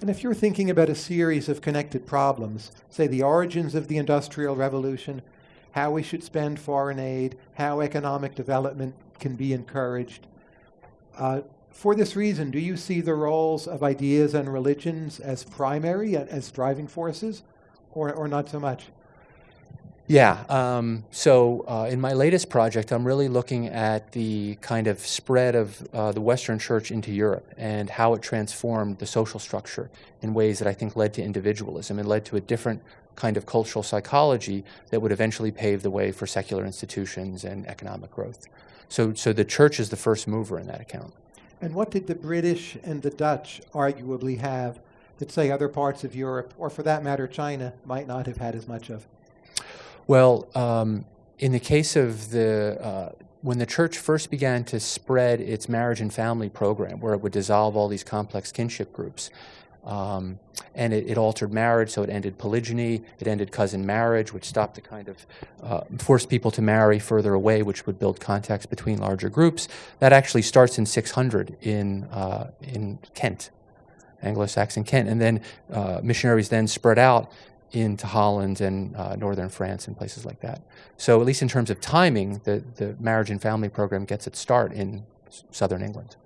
And if you're thinking about a series of connected problems, say the origins of the Industrial Revolution, how we should spend foreign aid, how economic development can be encouraged, uh, for this reason, do you see the roles of ideas and religions as primary, as driving forces, or, or not so much? Yeah. Um, so uh, in my latest project, I'm really looking at the kind of spread of uh, the Western Church into Europe and how it transformed the social structure in ways that I think led to individualism and led to a different kind of cultural psychology that would eventually pave the way for secular institutions and economic growth. So, so the church is the first mover in that account. And what did the British and the Dutch arguably have that, say, other parts of Europe, or for that matter, China, might not have had as much of? Well, um, in the case of the, uh, when the church first began to spread its marriage and family program, where it would dissolve all these complex kinship groups, um, and it, it, altered marriage, so it ended polygyny, it ended cousin marriage, which stopped the kind of, uh, forced people to marry further away, which would build contacts between larger groups. That actually starts in 600 in, uh, in Kent, Anglo-Saxon Kent, and then uh, missionaries then spread out into Holland and uh, northern France and places like that. So at least in terms of timing, the, the marriage and family program gets its start in southern England.